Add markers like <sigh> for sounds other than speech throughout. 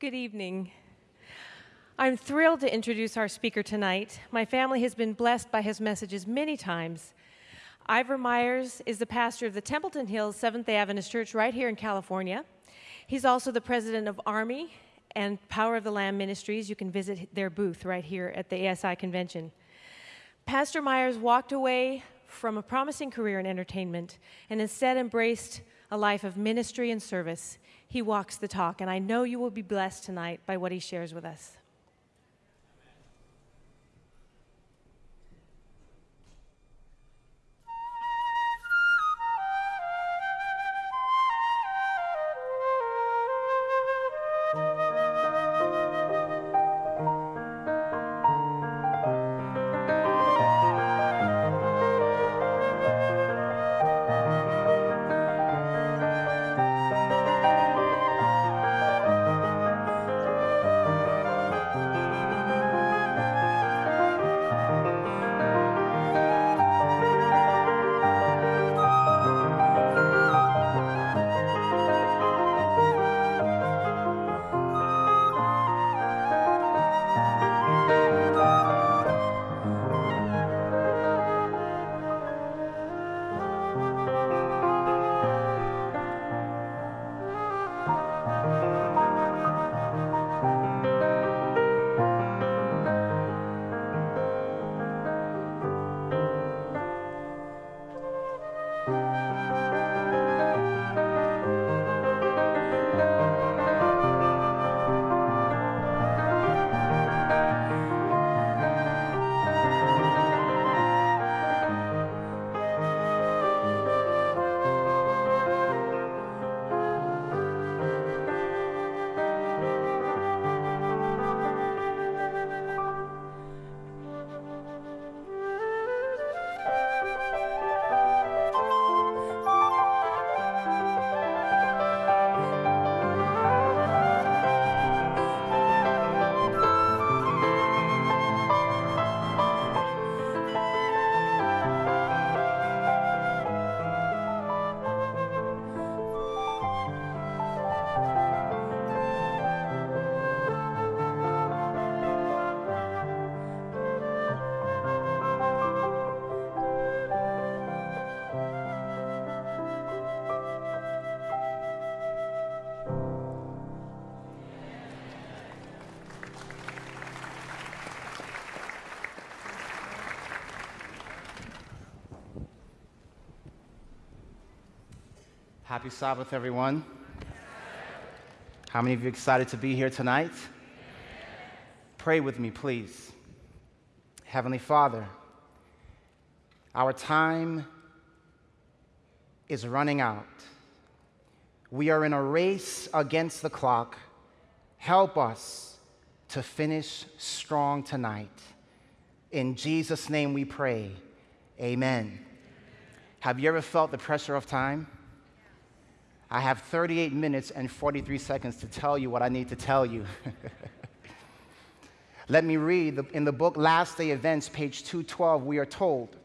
Good evening. I'm thrilled to introduce our speaker tonight. My family has been blessed by his messages many times. Ivor Myers is the pastor of the Templeton Hills Seventh day Adventist Church right here in California. He's also the president of Army and Power of the Lamb Ministries. You can visit their booth right here at the ASI convention. Pastor Myers walked away from a promising career in entertainment and instead embraced a life of ministry and service. He walks the talk, and I know you will be blessed tonight by what he shares with us. Happy Sabbath, everyone. How many of you excited to be here tonight? Pray with me, please. Heavenly Father, our time is running out. We are in a race against the clock. Help us to finish strong tonight. In Jesus' name we pray. Amen. Have you ever felt the pressure of time? I have 38 minutes and 43 seconds to tell you what I need to tell you. <laughs> Let me read in the book Last Day Events, page 212, we are told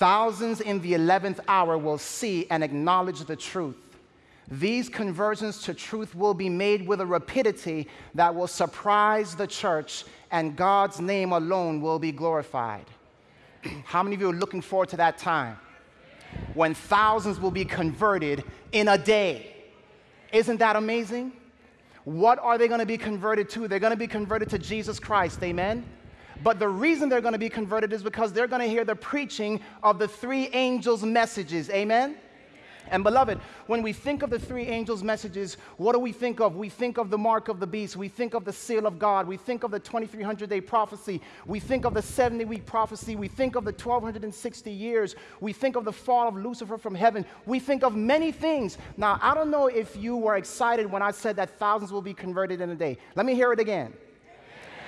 thousands in the 11th hour will see and acknowledge the truth. These conversions to truth will be made with a rapidity that will surprise the church, and God's name alone will be glorified. <clears throat> How many of you are looking forward to that time? When thousands will be converted in a day. Isn't that amazing? What are they going to be converted to? They're going to be converted to Jesus Christ, amen? But the reason they're going to be converted is because they're going to hear the preaching of the three angels' messages, amen? And beloved, when we think of the three angels' messages, what do we think of? We think of the mark of the beast. We think of the seal of God. We think of the 2300 day prophecy. We think of the 70 week prophecy. We think of the 1260 years. We think of the fall of Lucifer from heaven. We think of many things. Now, I don't know if you were excited when I said that thousands will be converted in a day. Let me hear it again.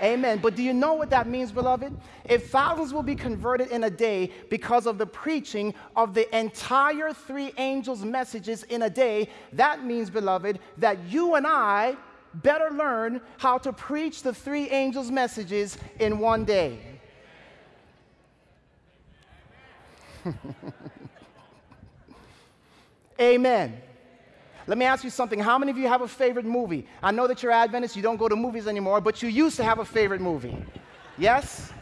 Amen. But do you know what that means, beloved? If thousands will be converted in a day because of the preaching of the entire three angels' messages in a day, that means, beloved, that you and I better learn how to preach the three angels' messages in one day. <laughs> Amen. Let me ask you something. How many of you have a favorite movie? I know that you're Adventists, you don't go to movies anymore, but you used to have a favorite movie. Yes?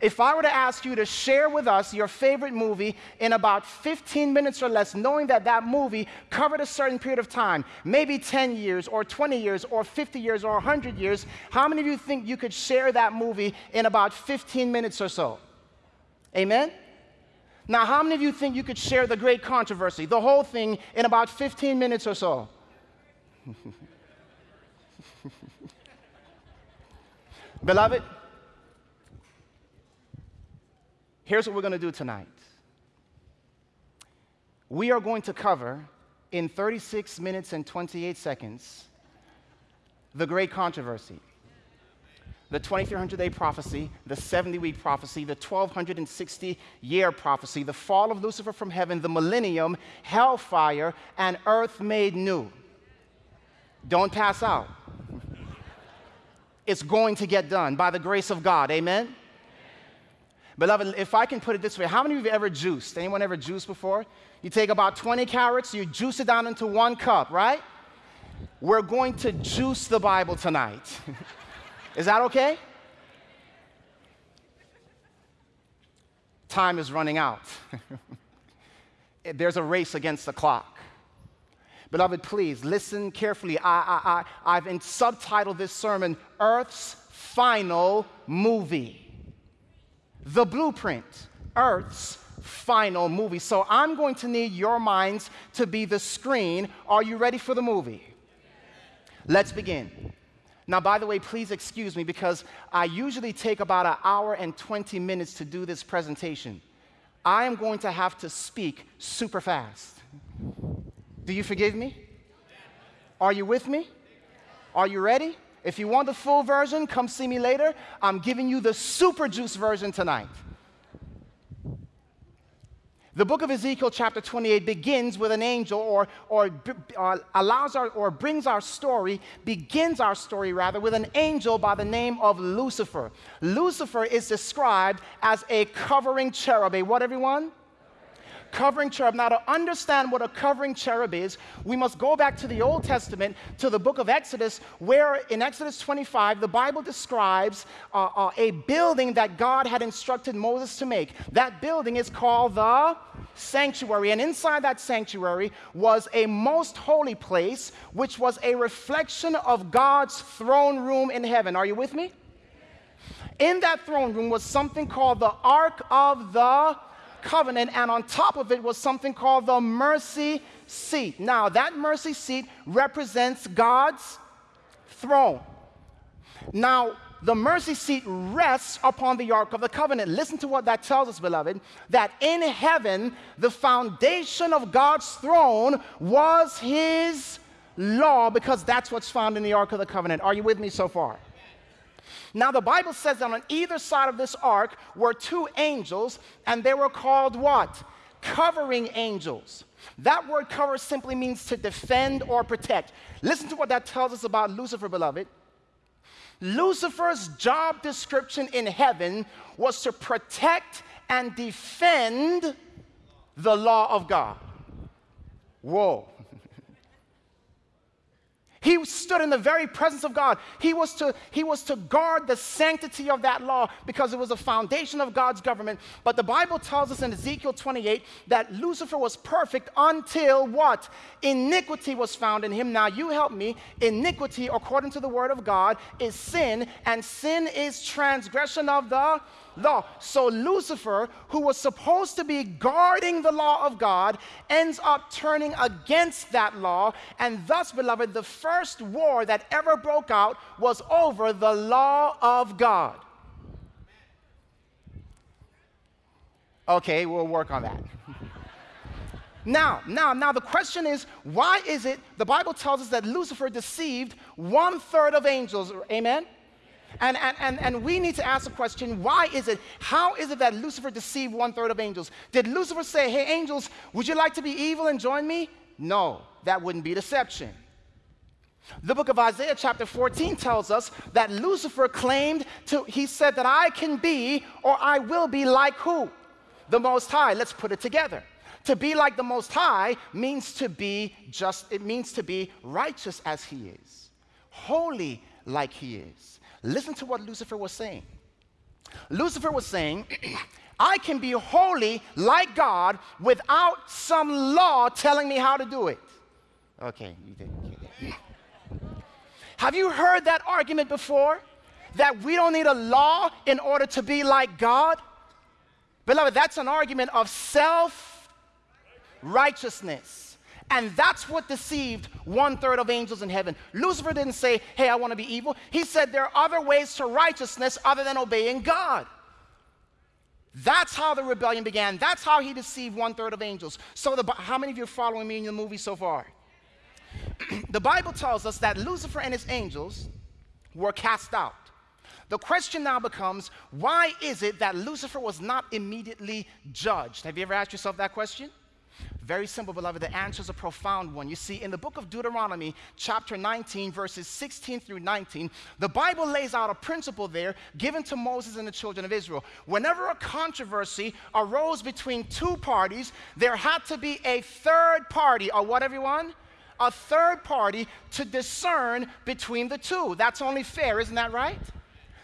If I were to ask you to share with us your favorite movie in about 15 minutes or less, knowing that that movie covered a certain period of time, maybe 10 years or 20 years or 50 years or 100 years, how many of you think you could share that movie in about 15 minutes or so? Amen? Now, how many of you think you could share the great controversy, the whole thing, in about 15 minutes or so? <laughs> Beloved, Here's what we're going to do tonight we are going to cover in 36 minutes and 28 seconds the great controversy. The 2300 day prophecy, the 70 week prophecy, the 1260 year prophecy, the fall of Lucifer from heaven, the millennium, hellfire, and earth made new. Don't pass out. It's going to get done by the grace of God. Amen? Beloved, if I can put it this way, how many of you have ever juiced? Anyone ever juiced before? You take about 20 carrots, you juice it down into one cup, right? We're going to juice the Bible tonight. <laughs> is that okay? Time is running out. <laughs> There's a race against the clock. Beloved, please listen carefully. I, I, I, I've subtitled this sermon Earth's Final Movie the blueprint, Earth's final movie. So I'm going to need your minds to be the screen. Are you ready for the movie? Let's begin. Now, by the way, please excuse me because I usually take about an hour and 20 minutes to do this presentation. I am going to have to speak super fast. Do you forgive me? Are you with me? Are you ready? If you want the full version, come see me later. I'm giving you the super juice version tonight. The book of Ezekiel, chapter 28, begins with an angel, or, or uh, allows our, or brings our story, begins our story rather, with an angel by the name of Lucifer. Lucifer is described as a covering cherub. A what, everyone? Covering cherub. Now, to understand what a covering cherub is, we must go back to the Old Testament, to the book of Exodus, where in Exodus 25, the Bible describes uh, uh, a building that God had instructed Moses to make. That building is called the sanctuary. And inside that sanctuary was a most holy place, which was a reflection of God's throne room in heaven. Are you with me? In that throne room was something called the Ark of the covenant, and on top of it was something called the mercy seat. Now, that mercy seat represents God's throne. Now, the mercy seat rests upon the Ark of the Covenant. Listen to what that tells us, beloved, that in heaven, the foundation of God's throne was His law, because that's what's found in the Ark of the Covenant. Are you with me so far? Now, the Bible says that on either side of this ark were two angels, and they were called what? Covering angels. That word cover simply means to defend or protect. Listen to what that tells us about Lucifer, beloved. Lucifer's job description in heaven was to protect and defend the law of God. Whoa. He stood in the very presence of God. He was, to, he was to guard the sanctity of that law because it was a foundation of God's government. But the Bible tells us in Ezekiel 28 that Lucifer was perfect until what? Iniquity was found in him. Now, you help me. Iniquity, according to the word of God, is sin, and sin is transgression of the law. So Lucifer, who was supposed to be guarding the law of God, ends up turning against that law. And thus, beloved, the first war that ever broke out was over the law of God. Okay, we'll work on that. <laughs> Now, now, now, the question is why is it the Bible tells us that Lucifer deceived one third of angels? Amen? And, and, and, and we need to ask the question why is it, how is it that Lucifer deceived one third of angels? Did Lucifer say, hey, angels, would you like to be evil and join me? No, that wouldn't be deception. The book of Isaiah, chapter 14, tells us that Lucifer claimed to, he said that I can be or I will be like who? The Most High. Let's put it together. To be like the Most High means to be just, it means to be righteous as He is, holy like He is. Listen to what Lucifer was saying. Lucifer was saying, <clears throat> I can be holy like God without some law telling me how to do it. Okay, you didn't get it. <laughs> Have you heard that argument before? That we don't need a law in order to be like God? Beloved, that's an argument of self righteousness. And that's what deceived one third of angels in heaven. Lucifer didn't say, Hey, I want to be evil. He said there are other ways to righteousness other than obeying God. That's how the rebellion began. That's how he deceived one third of angels. So, the, how many of you are following me in the movie so far? <clears throat> the Bible tells us that Lucifer and his angels were cast out. The question now becomes why is it that Lucifer was not immediately judged? Have you ever asked yourself that question? Very simple, beloved. The answer is a profound one. You see, in the book of Deuteronomy, chapter 19, verses 16 through 19, the Bible lays out a principle there given to Moses and the children of Israel. Whenever a controversy arose between two parties, there had to be a third party, or what, everyone? A third party to discern between the two. That's only fair, isn't that right?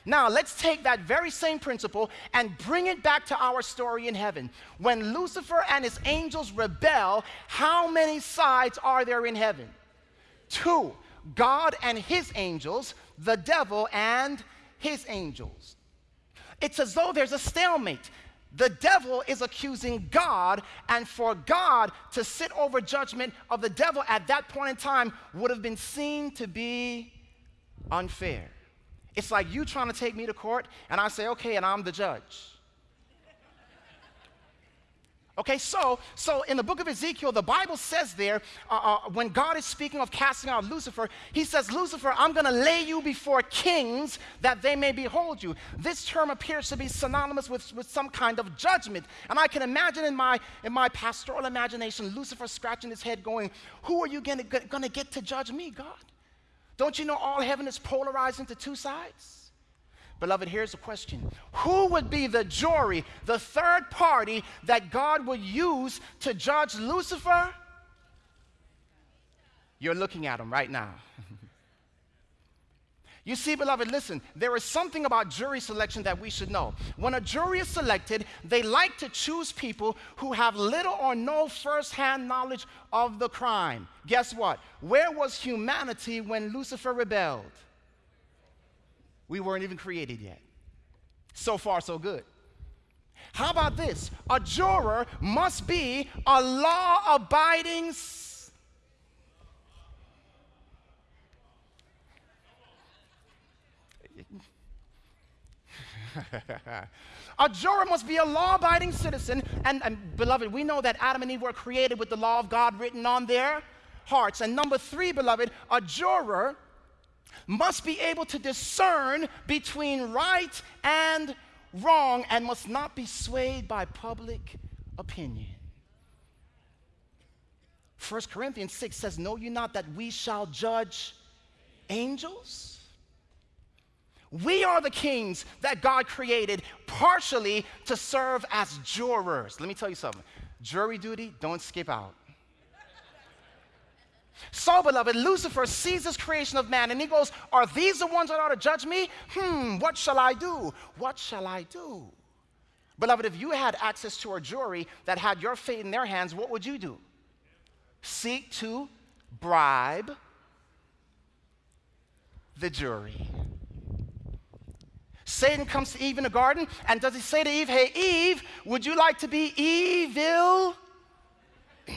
Now, let's take that very same principle and bring it back to our story in heaven. When Lucifer and his angels rebel, how many sides are there in heaven? Two God and his angels, the devil and his angels. It's as though there's a stalemate. The devil is accusing God, and for God to sit over judgment of the devil at that point in time would have been seen to be unfair. It's like you trying to take me to court, and I say, okay, and I'm the judge. Okay, so so in the book of Ezekiel, the Bible says there, uh, uh, when God is speaking of casting out Lucifer, He says, "Lucifer, I'm going to lay you before kings that they may behold you." This term appears to be synonymous with, with some kind of judgment, and I can imagine in my in my pastoral imagination, Lucifer scratching his head, going, "Who are you going to get to judge me, God?" Don't you know all heaven is polarized into two sides? Beloved, here's the question Who would be the jury, the third party that God would use to judge Lucifer? You're looking at him right now. <laughs> You see, beloved, listen, there is something about jury selection that we should know. When a jury is selected, they like to choose people who have little or no firsthand knowledge of the crime. Guess what? Where was humanity when Lucifer rebelled? We weren't even created yet. So far, so good. How about this? A juror must be a law abiding <laughs> a juror must be a law abiding citizen. And, and, beloved, we know that Adam and Eve were created with the law of God written on their hearts. And number three, beloved, a juror must be able to discern between right and wrong and must not be swayed by public opinion. 1 Corinthians 6 says, Know you not that we shall judge angels? We are the kings that God created partially to serve as jurors. Let me tell you something jury duty, don't skip out. So, beloved, Lucifer sees this creation of man and he goes, Are these the ones that ought to judge me? Hmm, what shall I do? What shall I do? Beloved, if you had access to a jury that had your fate in their hands, what would you do? Seek to bribe the jury. Satan comes to Eve in the garden, and does he say to Eve, Hey, Eve, would you like to be evil? <laughs>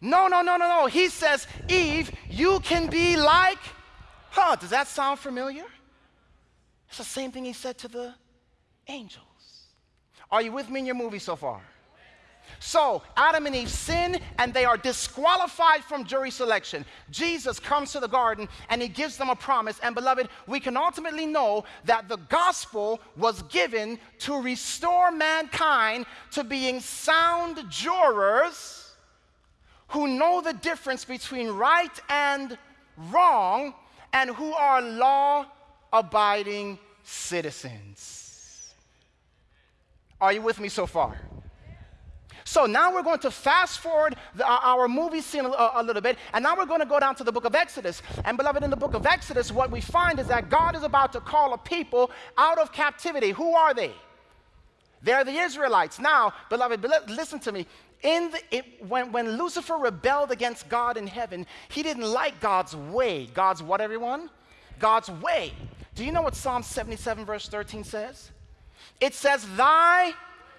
no, no, no, no, no. He says, Eve, you can be like, huh, does that sound familiar? It's the same thing he said to the angels. Are you with me in your movie so far? So, Adam and Eve sin and they are disqualified from jury selection. Jesus comes to the garden and he gives them a promise. And, beloved, we can ultimately know that the gospel was given to restore mankind to being sound jurors who know the difference between right and wrong and who are law abiding citizens. Are you with me so far? So now we're going to fast forward the, uh, our movie scene a, a, little bit, and now we're going to go down to the book of Exodus. And beloved, in the book of Exodus, what we find is that God is about to call a people out of captivity. Who are they? They're the Israelites. Now, beloved, listen to me. In the, it, when, when Lucifer rebelled against God in heaven, he didn't like God's way. God's what, everyone? God's way. Do you know what Psalm 77, verse 13 says? It says, Thy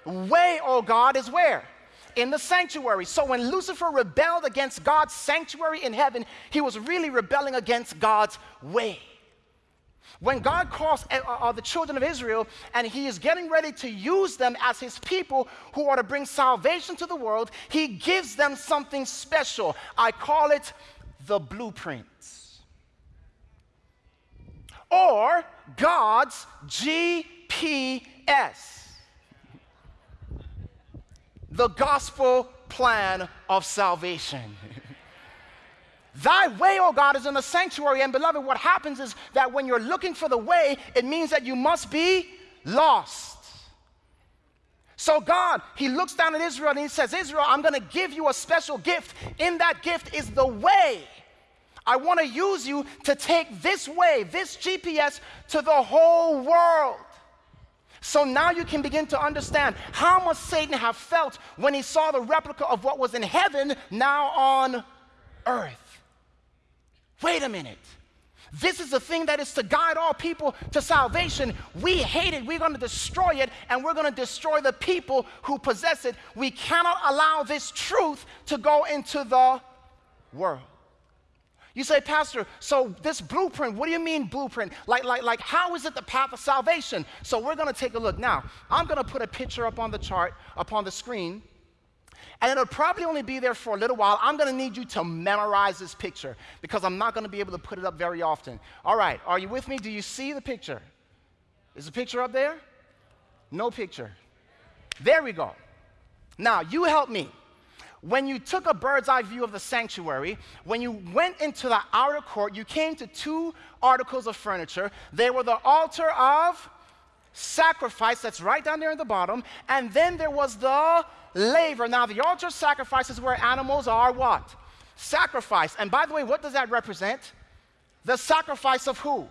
way, O God, is where? In the sanctuary. So when Lucifer rebelled against God's sanctuary in heaven, he was really rebelling against God's way. When God calls uh, uh, the children of Israel and he is getting ready to use them as his people who are to bring salvation to the world, he gives them something special. I call it the blueprints. Or God's GPS the gospel plan of salvation. <laughs> Thy way, O oh God, is in the sanctuary. And beloved, what happens is that when you're looking for the way, it means that you must be lost. So God, He looks down at Israel and He says, Israel, I'm going to give you a special gift. In that gift is the way. I want to use you to take this way, this GPS, to the whole world. So now you can begin to understand how much Satan have felt when he saw the replica of what was in heaven now on earth. Wait a minute. This is the thing that is to guide all people to salvation. We hate it. We're going to destroy it, and we're going to destroy the people who possess it. We cannot allow this truth to go into the world. You say, Pastor, so this blueprint, what do you mean blueprint? Like, like, like, how is it the path of salvation? So we're gonna take a look. Now, I'm gonna put a picture up on the chart, up on the screen, and it'll probably only be there for a little while. I'm gonna need you to memorize this picture because I'm not gonna be able to put it up very often. All right, are you with me? Do you see the picture? Is the picture up there? No picture. There we go. Now, you help me when you took a bird's eye view of the sanctuary, when you went into the outer court, you came to two articles of furniture. They were the altar of sacrifice, that's right down there in the bottom, and then there was the laver. Now, the altar of sacrifice is where animals are what? Sacrifice. And by the way, what does that represent? The sacrifice of who?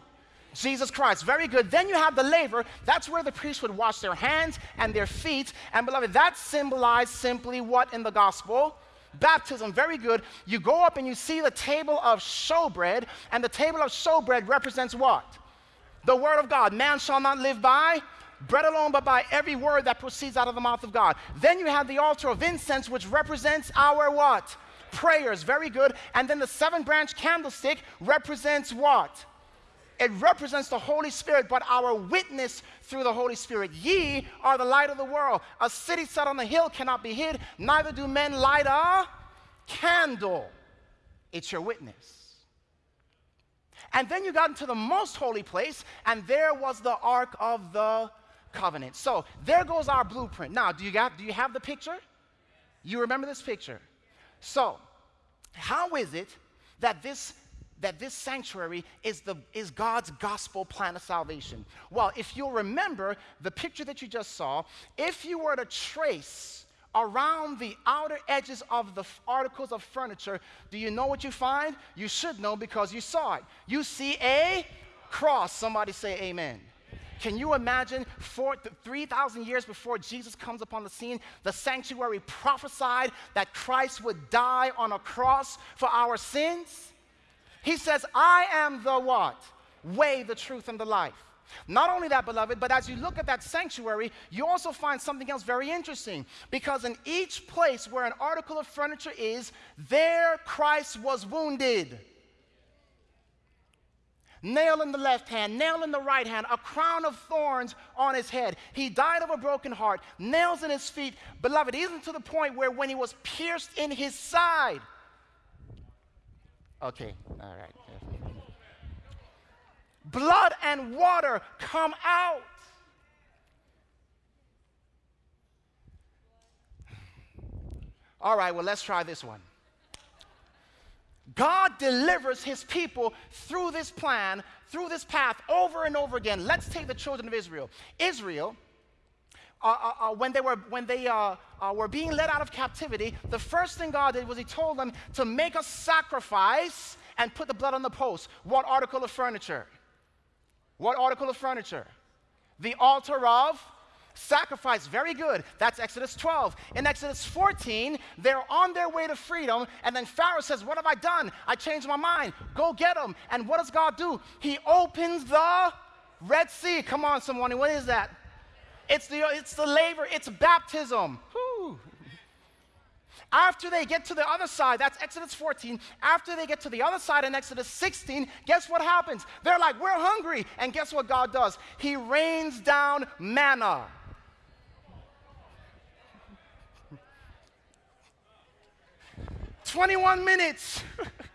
Jesus Christ. Very good. Then you have the laver. That's where the priest would wash their hands and their feet. And beloved, that symbolized simply what in the gospel? Baptism. Very good. You go up and you see the table of showbread, and the table of showbread represents what? The word of God. Man shall not live by bread alone, but by every word that proceeds out of the mouth of God. Then you have the altar of incense, which represents our what? Prayers. Very good. And then the seven branch candlestick represents what? It represents the Holy Spirit, but our witness through the Holy Spirit. Ye are the light of the world. A city set on the hill cannot be hid, neither do men light a candle. It's your witness. And then you got into the most holy place, and there was the Ark of the Covenant. So there goes our blueprint. Now, do you, got, do you have the picture? You remember this picture? So, how is it that this that this sanctuary is, the, is God's gospel plan of salvation. Well, if you'll remember the picture that you just saw, if you were to trace around the outer edges of the articles of furniture, do you know what you find? You should know because you saw it. You see a cross. Somebody say amen. Can you imagine 3,000 years before Jesus comes upon the scene, the sanctuary prophesied that Christ would die on a cross for our sins? He says, I am the what? Way, the truth, and the life. Not only that, beloved, but as you look at that sanctuary, you also find something else very interesting. Because in each place where an article of furniture is, there Christ was wounded. Nail in the left hand, nail in the right hand, a crown of thorns on his head. He died of a broken heart, nails in his feet. Beloved, even to the point where when he was pierced in his side, Okay, all right. Blood and water come out. All right, well, let's try this one. God delivers his people through this plan, through this path, over and over again. Let's take the children of Israel. Israel uh, uh, uh, when they, were, when they uh, uh, were being led out of captivity, the first thing God did was He told them to make a sacrifice and put the blood on the post. What article of furniture? What article of furniture? The altar of sacrifice. Very good. That's Exodus 12. In Exodus 14, they're on their way to freedom, and then Pharaoh says, What have I done? I changed my mind. Go get them. And what does God do? He opens the Red Sea. Come on, someone. What is that? It's the, it's the laver, it's baptism. Whew. After they get to the other side, that's Exodus 14. After they get to the other side in Exodus 16, guess what happens? They're like, We're hungry. And guess what God does? He rains down manna. 21 minutes. <laughs>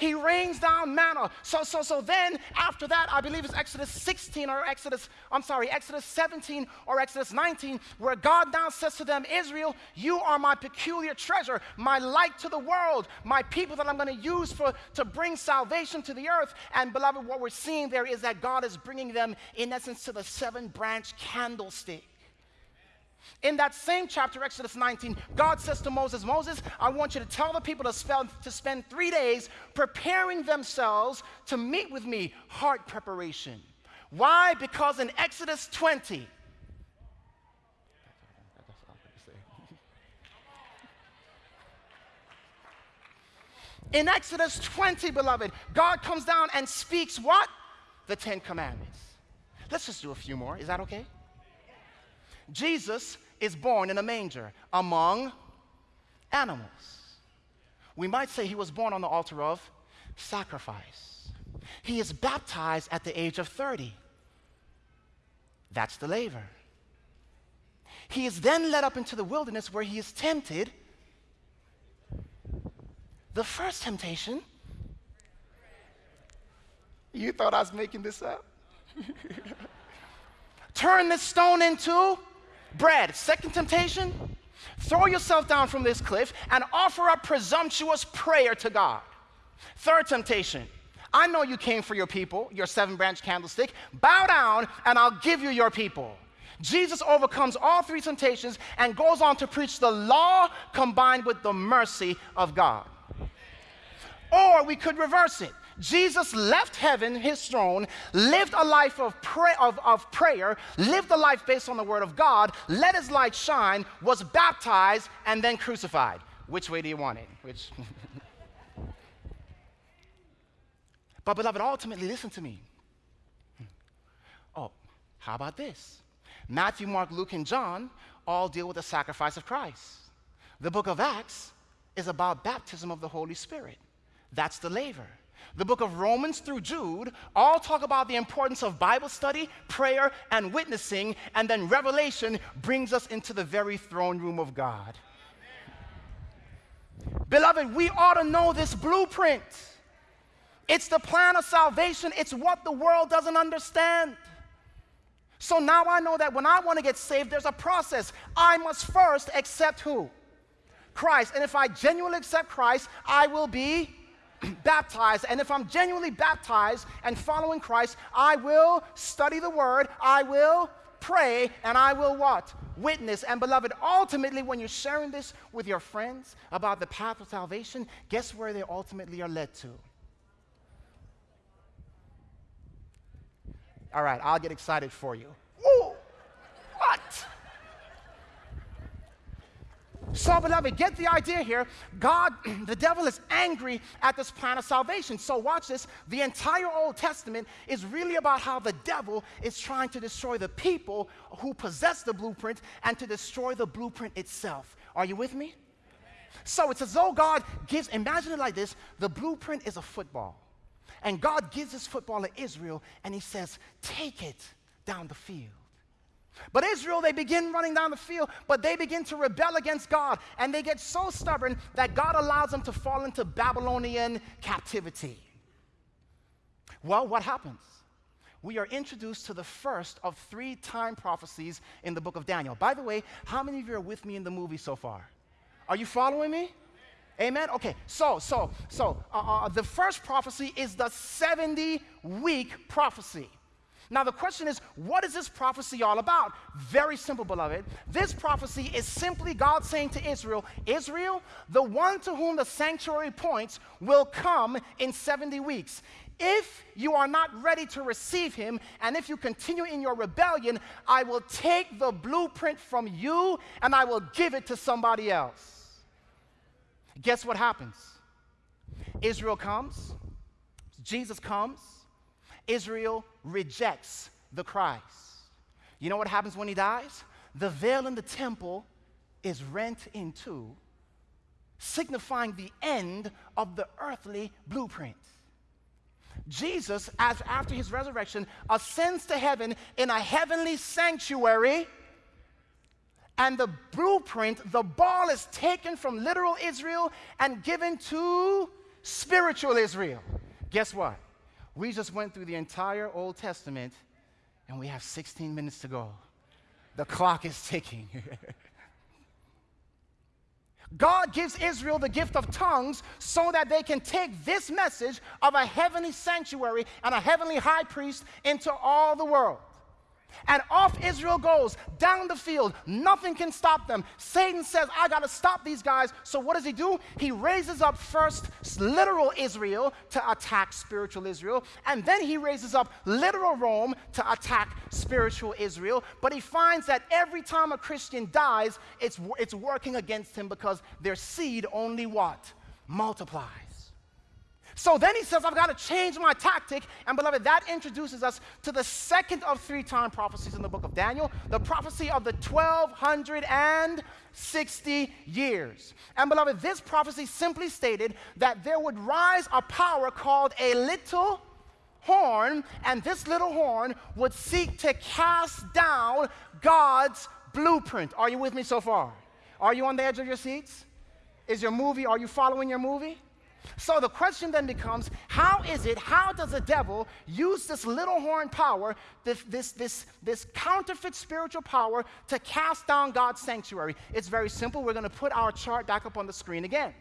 he rains down manna. So, so, so then after that, I believe it's Exodus 16 or Exodus, I'm sorry, Exodus 17 or Exodus 19, where God now says to them, Israel, you are my peculiar treasure, my light to the world, my people that I'm going to use for to bring salvation to the earth. And beloved, what we're seeing there is that God is bringing them, in essence, to the seven branch candlestick. In that same chapter, Exodus 19, God says to Moses, Moses, I want you to tell the people to spend, to spend three days preparing themselves to meet with me, heart preparation. Why? Because in Exodus 20, In Exodus 20, beloved, God comes down and speaks what? The Ten Commandments. Let's just do a few more. Is that okay? Jesus is born in a manger among animals. We might say he was born on the altar of sacrifice. He is baptized at the age of 30. That's the laver. He is then led up into the wilderness where he is tempted. The first temptation, you thought I was making this up? <laughs> Turn this stone into bread. Second temptation, throw yourself down from this cliff and offer up presumptuous prayer to God. Third temptation, I know you came for your people, your seven branch candlestick. Bow down and I'll give you your people. Jesus overcomes all three temptations and goes on to preach the law combined with the mercy of God. Or we could reverse it. Jesus left heaven, his throne, lived a life of, pray, of, of prayer, lived a life based on the word of God, let his light shine, was baptized, and then crucified. Which way do you want it? Which? <laughs> but, beloved, ultimately, listen to me. Oh, how about this? Matthew, Mark, Luke, and John all deal with the sacrifice of Christ. The book of Acts is about baptism of the Holy Spirit. That's the laver. The book of Romans through Jude all talk about the importance of Bible study, prayer, and witnessing, and then Revelation brings us into the very throne room of God. Amen. Beloved, we ought to know this blueprint. It's the plan of salvation, it's what the world doesn't understand. So now I know that when I want to get saved, there's a process. I must first accept who? Christ. And if I genuinely accept Christ, I will be <clears throat> baptized, and if I'm genuinely baptized and following Christ, I will study the word, I will pray, and I will what? Witness. And beloved, ultimately, when you're sharing this with your friends about the path of salvation, guess where they ultimately are led to? All right, I'll get excited for you. Ooh, what? So, beloved, get the idea here. God, <clears throat> the devil is angry at this plan of salvation. So, watch this. The entire Old Testament is really about how the devil is trying to destroy the people who possess the blueprint and to destroy the blueprint itself. Are you with me? So, it's as though God gives, imagine it like this the blueprint is a football. And God gives this football to Israel, and He says, Take it down the field. But Israel, they begin running down the field, but they begin to rebel against God. And they get so stubborn that God allows them to fall into Babylonian captivity. Well, what happens? We are introduced to the first of three time prophecies in the book of Daniel. By the way, how many of you are with me in the movie so far? Are you following me? Amen. Okay. So, so, so, uh, uh, the first prophecy is the 70 week prophecy. Now, the question is, what is this prophecy all about? Very simple, beloved. This prophecy is simply God saying to Israel, Israel, the one to whom the sanctuary points, will come in 70 weeks. If you are not ready to receive him, and if you continue in your rebellion, I will take the blueprint from you and I will give it to somebody else. Guess what happens? Israel comes, Jesus comes, Israel rejects the Christ. You know what happens when he dies? The veil in the temple is rent in two, signifying the end of the earthly blueprint. Jesus, as after his resurrection, ascends to heaven in a heavenly sanctuary, and the blueprint, the ball is taken from literal Israel and given to spiritual Israel. Guess what? We just went through the entire Old Testament and we have 16 minutes to go. The clock is ticking. <laughs> God gives Israel the gift of tongues so that they can take this message of a heavenly sanctuary and a heavenly high priest into all the world. And off Israel goes down the field. Nothing can stop them. Satan says, I got to stop these guys. So what does he do? He raises up first literal Israel to attack spiritual Israel. And then he raises up literal Rome to attack spiritual Israel. But he finds that every time a Christian dies, it's, it's working against him because their seed only what? Multiplies. So then he says, I've got to change my tactic. And beloved, that introduces us to the second of three time prophecies in the book of Daniel, the prophecy of the 1260 years. And beloved, this prophecy simply stated that there would rise a power called a little horn, and this little horn would seek to cast down God's blueprint. Are you with me so far? Are you on the edge of your seats? Is your movie, are you following your movie? So the question then becomes how is it, how does the devil use this little horn power, this, this, this, this counterfeit spiritual power, to cast down God's sanctuary? It's very simple. We're going to put our chart back up on the screen again.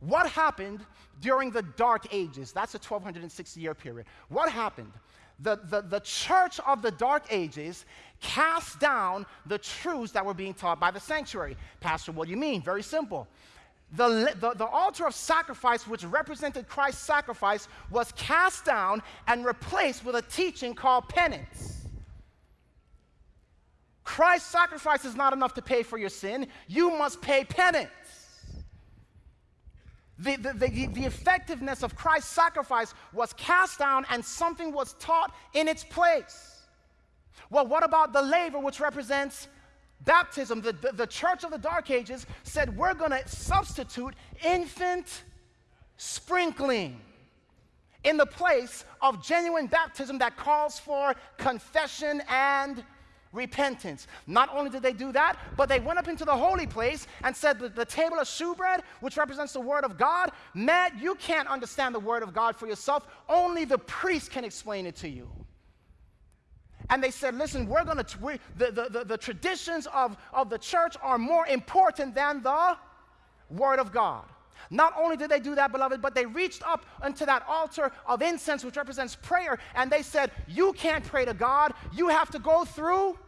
What happened during the Dark Ages? That's a 1260 year period. What happened? The, the, the church of the Dark Ages cast down the truths that were being taught by the sanctuary. Pastor, what do you mean? Very simple the, the, the, altar of sacrifice, which represented Christ's sacrifice, was cast down and replaced with a teaching called penance. Christ's sacrifice is not enough to pay for your sin, you must pay penance. The, the, the, the effectiveness of Christ's sacrifice was cast down and something was taught in its place. Well, what about the laver, which represents baptism, the, the, the, church of the Dark Ages said, we're going to substitute infant sprinkling in the place of genuine baptism that calls for confession and repentance. Not only did they do that, but they went up into the holy place and said that the table of shewbread, which represents the word of God, Matt, you can't understand the word of God for yourself. Only the priest can explain it to you and they said, listen, we're going to, we, the, the, the, the traditions of, of the church are more important than the Word of God. Not only did they do that, beloved, but they reached up unto that altar of incense, which represents prayer, and they said, You can't pray to God, you have to go through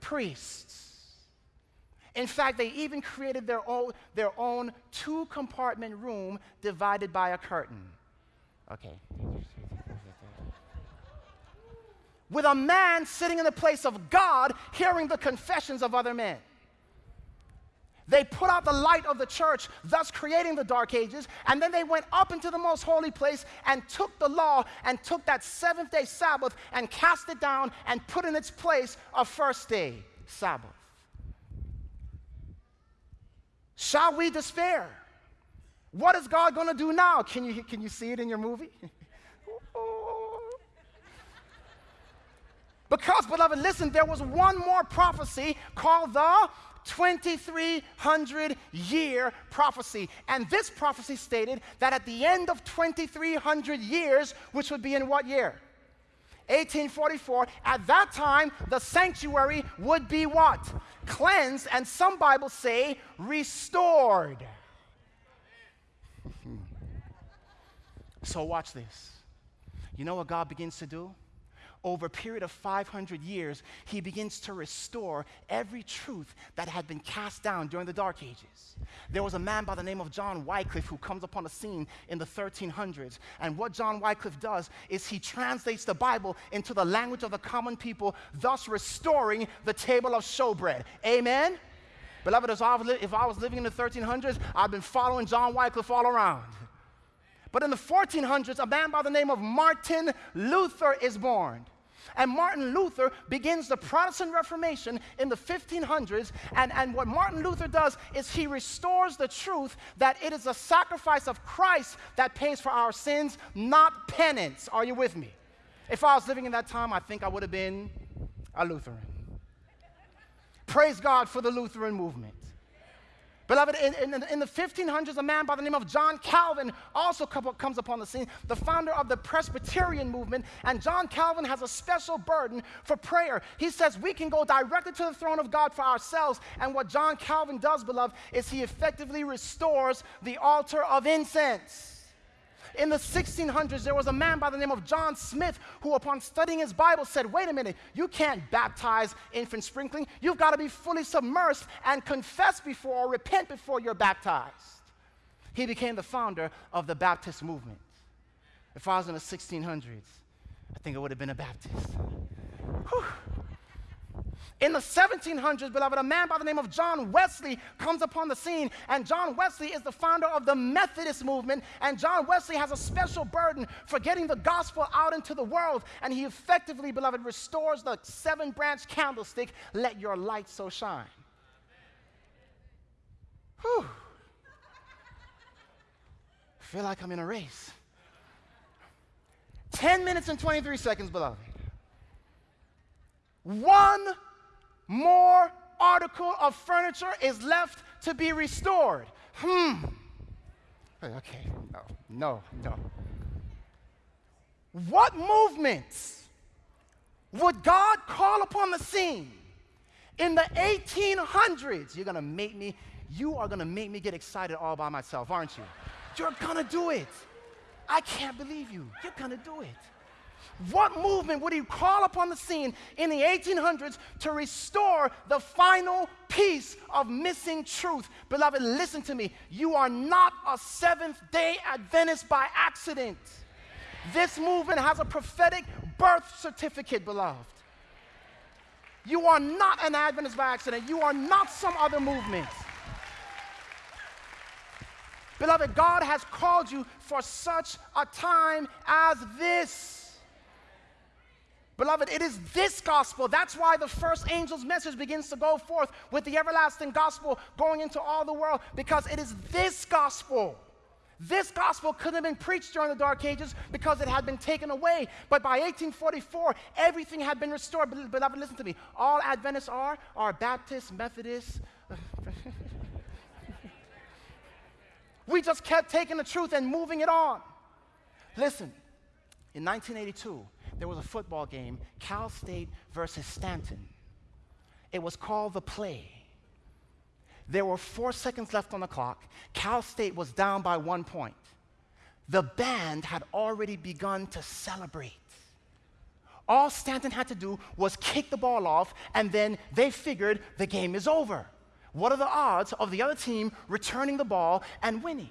priests. In fact, they even created their own, their own two compartment room divided by a curtain. Okay with a man sitting in the place of God hearing the confessions of other men. They put out the light of the church, thus creating the dark ages, and then they went up into the most holy place and took the law and took that seventh day Sabbath and cast it down and put in its place a first day Sabbath. Shall we despair? What is God going to do now? Can you, can you see it in your movie? <laughs> Because, beloved, listen, there was one more prophecy called the 2300 year prophecy. And this prophecy stated that at the end of 2300 years, which would be in what year? 1844, at that time, the sanctuary would be what? Cleansed, and some Bibles say restored. <laughs> so, watch this. You know what God begins to do? Over a period of 500 years, he begins to restore every truth that had been cast down during the Dark Ages. There was a man by the name of John Wycliffe who comes upon the scene in the 1300s. And what John Wycliffe does is he translates the Bible into the language of the common people, thus restoring the table of showbread. Amen? Beloved, if I, was li- if I was living in the 1300s, I've been following John Wycliffe all around. But in the 1400s, a man by the name of Martin Luther is born. And Martin Luther begins the Protestant Reformation in the 1500s. And, and what Martin Luther does is he restores the truth that it is a sacrifice of Christ that pays for our sins, not penance. Are you with me? If I was living in that time, I think I would have been a Lutheran. Praise God for the Lutheran movement. Beloved, in, in, in, the 1500s, a man by the name of John Calvin also comes upon the scene, the founder of the Presbyterian movement. And John Calvin has a special burden for prayer. He says we can go directly to the throne of God for ourselves. And what John Calvin does, beloved, is he effectively restores the altar of incense. In the 1600s, there was a man by the name of John Smyth who, upon studying his Bible, said, Wait a minute, you can't baptize infant sprinkling. You've got to be fully submersed and confess before or repent before you're baptized. He became the founder of the Baptist movement. If I was in the 1600s, I think I would have been a Baptist. Whew. In the 1700s, beloved, a man by the name of John Wesley comes upon the scene, and John Wesley is the founder of the Methodist movement. And John Wesley has a special burden for getting the gospel out into the world. And he effectively, beloved, restores the seven branch candlestick, let your light so shine. Whew. I feel like I'm in a race. 10 minutes and 23 seconds, beloved. One more article of furniture is left to be restored. Hmm. Okay, no, no, no. What movements would God call upon the scene in the 1800s? You're gonna make me, you are gonna make me get excited all by myself, aren't you? You're gonna do it. I can't believe you. You're gonna do it. What movement would he call upon the scene in the 1800s to restore the final piece of missing truth? Beloved, listen to me. You are not a Seventh day Adventist by accident. This movement has a prophetic birth certificate, beloved. You are not an Adventist by accident. You are not some other movement. Beloved, God has called you for such a time as this. Beloved, it is this gospel. That's why the first angel's message begins to go forth with the everlasting gospel going into all the world, because it is this gospel. This gospel couldn't have been preached during the Dark Ages because it had been taken away. But by 1844, everything had been restored. Beloved, listen to me. All Adventists are are Baptists, Methodists. <laughs> we just kept taking the truth and moving it on. Listen, in 1982, there was a football game, Cal State versus Stanton. It was called the play. There were four seconds left on the clock. Cal State was down by one point. The band had already begun to celebrate. All Stanton had to do was kick the ball off, and then they figured the game is over. What are the odds of the other team returning the ball and winning?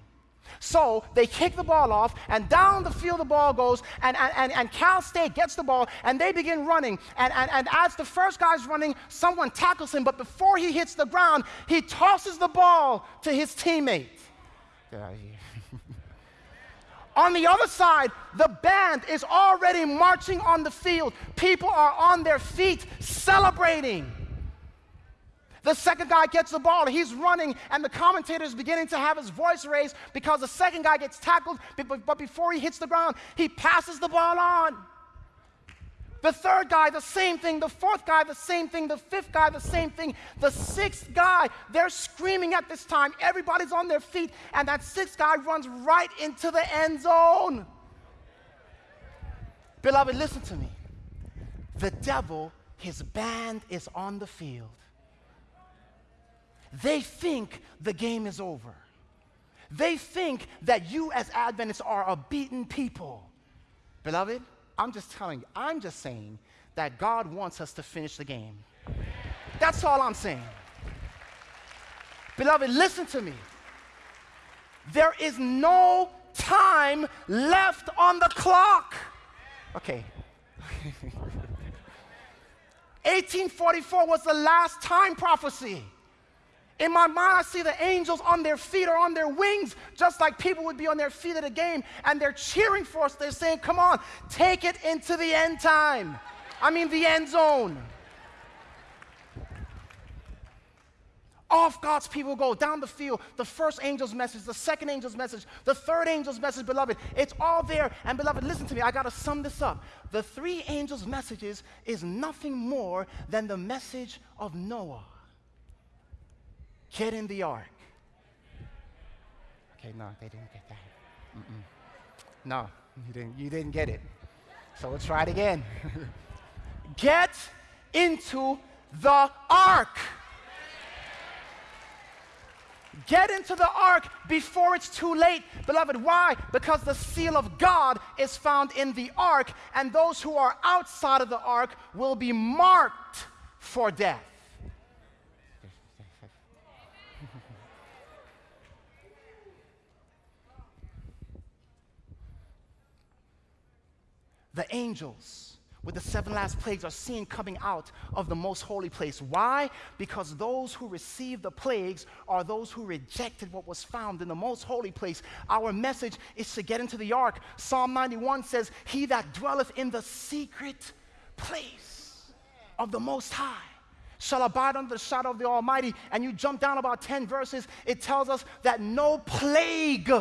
So they kick the ball off, and down the field the ball goes, and, and, and Cal State gets the ball, and they begin running. And, and, and as the first guy's running, someone tackles him, but before he hits the ground, he tosses the ball to his teammate. <laughs> on the other side, the band is already marching on the field. People are on their feet celebrating. The second guy gets the ball, he's running, and the commentator is beginning to have his voice raised because the second guy gets tackled, but before he hits the ground, he passes the ball on. The third guy, the same thing. The fourth guy, the same thing. The fifth guy, the same thing. The sixth guy, they're screaming at this time. Everybody's on their feet, and that sixth guy runs right into the end zone. Beloved, listen to me. The devil, his band is on the field. They think the game is over. They think that you, as Adventists, are a beaten people. Beloved, I'm just telling you, I'm just saying that God wants us to finish the game. That's all I'm saying. Beloved, listen to me. There is no time left on the clock. Okay. <laughs> 1844 was the last time prophecy. In my mind, I see the angels on their feet or on their wings, just like people would be on their feet at a game, and they're cheering for us. They're saying, Come on, take it into the end time. I mean, the end zone. Off God's people go down the field. The first angel's message, the second angel's message, the third angel's message, beloved. It's all there. And beloved, listen to me. I got to sum this up. The three angels' messages is nothing more than the message of Noah. Get in the ark. Okay, no, they didn't get that. Mm-mm. No, you didn't, you didn't get it. So let's try it again. <laughs> get into the ark. Get into the ark before it's too late. Beloved, why? Because the seal of God is found in the ark, and those who are outside of the ark will be marked for death. The angels with the seven last plagues are seen coming out of the most holy place. Why? Because those who received the plagues are those who rejected what was found in the most holy place. Our message is to get into the ark. Psalm 91 says, He that dwelleth in the secret place of the Most High shall abide under the shadow of the Almighty. And you jump down about 10 verses, it tells us that no plague,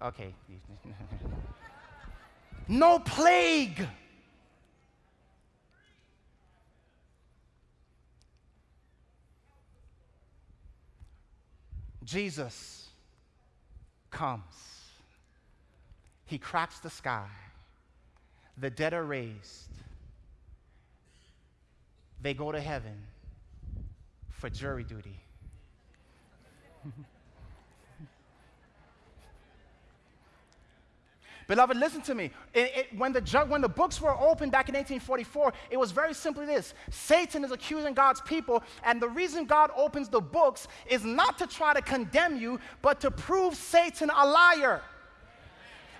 okay, <laughs> no plague Jesus comes. He cracks the sky. The dead are raised. They go to heaven for jury duty. <laughs> Beloved, listen to me. It, it, when, the ju- when the books were opened back in 1844, it was very simply this Satan is accusing God's people, and the reason God opens the books is not to try to condemn you, but to prove Satan a liar.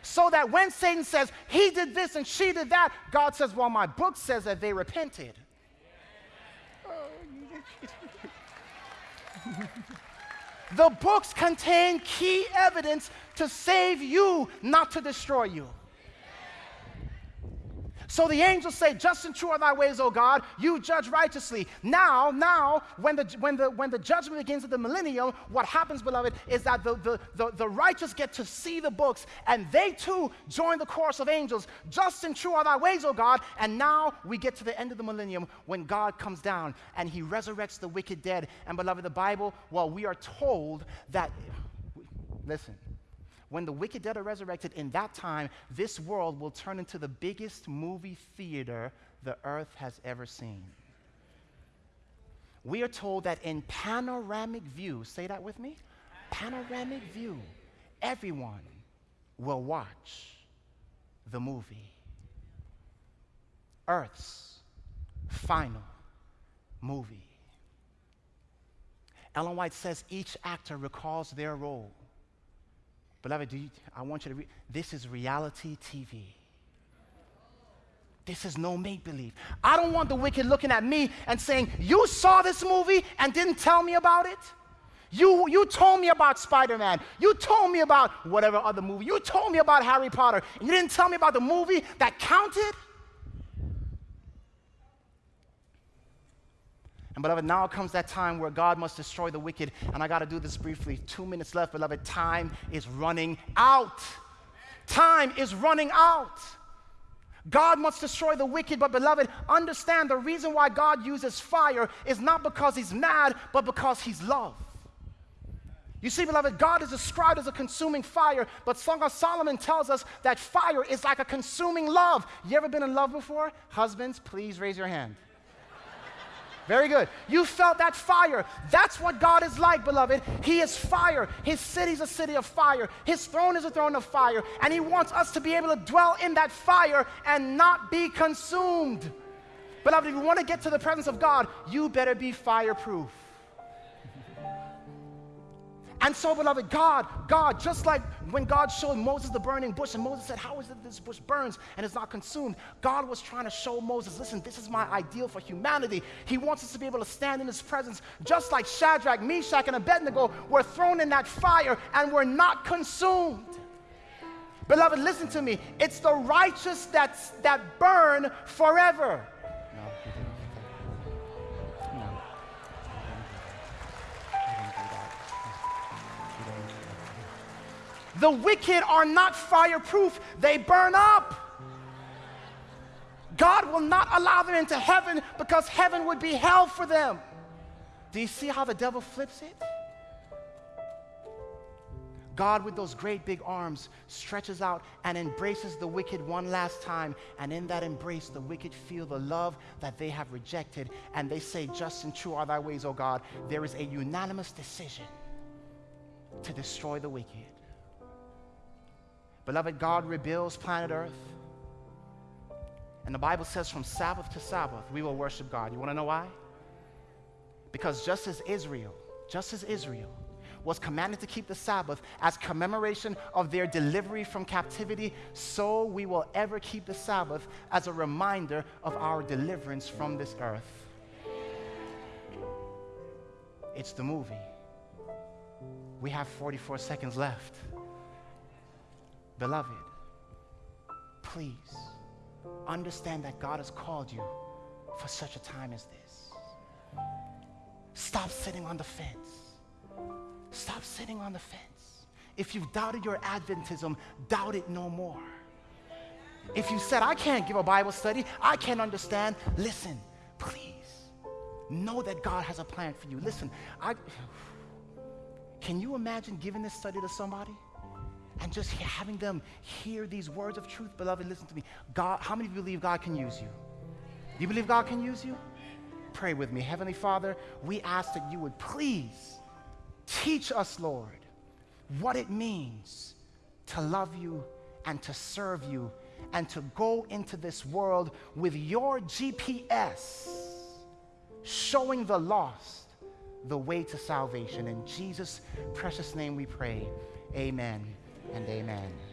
So that when Satan says, he did this and she did that, God says, well, my book says that they repented. <laughs> The books contain key evidence to save you, not to destroy you. So the angels say, Just and true are thy ways, O God. You judge righteously. Now, now, when the, when the, when the judgment begins at the millennium, what happens, beloved, is that the, the, the, the righteous get to see the books, and they too join the chorus of angels. Just and true are thy ways, O God. And now we get to the end of the millennium when God comes down and he resurrects the wicked dead. And, beloved, the Bible, well, we are told that, listen, when the wicked dead are resurrected, in that time, this world will turn into the biggest movie theater the earth has ever seen. We are told that in panoramic view, say that with me, panoramic view, everyone will watch the movie. Earth's final movie. Ellen White says each actor recalls their role Beloved, you, I want you to read. This is reality TV. This is no make believe. I don't want the wicked looking at me and saying, You saw this movie and didn't tell me about it. You, you told me about Spider Man. You told me about whatever other movie. You told me about Harry Potter. And you didn't tell me about the movie that counted. And beloved, now comes that time where God must destroy the wicked. And I got to do this briefly. Two minutes left, beloved. Time is running out. Time is running out. God must destroy the wicked, but beloved, understand the reason why God uses fire is not because he's mad, but because he's love. You see, beloved, God is described as a consuming fire, but Song of Solomon tells us that fire is like a consuming love. You ever been in love before? Husbands, please raise your hand. Very good. You felt that fire. That's what God is like, beloved. He is fire. His city is a city of fire. His throne is a throne of fire. And He wants us to be able to dwell in that fire and not be consumed. Beloved, if you want to get to the presence of God, you better be fireproof. And so, beloved, God, God, just like when God showed Moses the burning bush, and Moses said, How is it this bush burns and is not consumed? God was trying to show Moses, listen, this is my ideal for humanity. He wants us to be able to stand in his presence, just like Shadrach, Meshach, and Abednego were thrown in that fire and were not consumed. Beloved, listen to me. It's the righteous that's, that burn forever. The wicked are not fireproof, they burn up. God will not allow them into heaven because heaven would be hell for them. Do you see how the devil flips it? God, with those great big arms, stretches out and embraces the wicked one last time. And in that embrace, the wicked feel the love that they have rejected. And they say, Just and true are thy ways, O God. There is a unanimous decision to destroy the wicked. Beloved, God rebuilds planet Earth. And the Bible says from Sabbath to Sabbath, we will worship God. You want to know why? Because just as Israel, just as Israel was commanded to keep the Sabbath as commemoration of their delivery from captivity, so we will ever keep the Sabbath as a reminder of our deliverance from this earth. It's the movie. We have 44 seconds left. Beloved, please understand that God has called you for such a time as this. Stop sitting on the fence. Stop sitting on the fence. If you've doubted your Adventism, doubt it no more. If you said, I can't give a Bible study, I can't understand, listen, please know that God has a plan for you. Listen, I, <sighs> can you imagine giving this study to somebody? And just having them hear these words of truth, beloved, listen to me. God, how many of you believe God can use you? Do You believe God can use you? Pray with me. Heavenly Father, we ask that you would please teach us, Lord, what it means to love you and to serve you and to go into this world with your GPS showing the lost the way to salvation. In Jesus' precious name we pray. Amen and amen.